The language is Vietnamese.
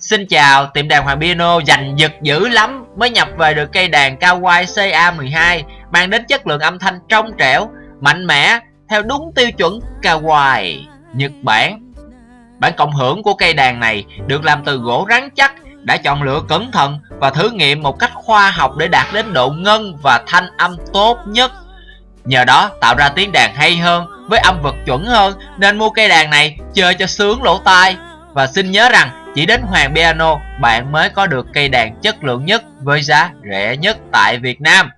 Xin chào, tiệm đàn Hoàng Piano dành giật dữ lắm mới nhập về được cây đàn Kawai CA12 mang đến chất lượng âm thanh trong trẻo, mạnh mẽ theo đúng tiêu chuẩn Kawai, Nhật Bản. Bản cộng hưởng của cây đàn này được làm từ gỗ rắn chắc, đã chọn lựa cẩn thận và thử nghiệm một cách khoa học để đạt đến độ ngân và thanh âm tốt nhất. Nhờ đó tạo ra tiếng đàn hay hơn với âm vực chuẩn hơn nên mua cây đàn này chơi cho sướng lỗ tai. Và xin nhớ rằng chỉ đến Hoàng Piano, bạn mới có được cây đàn chất lượng nhất với giá rẻ nhất tại Việt Nam.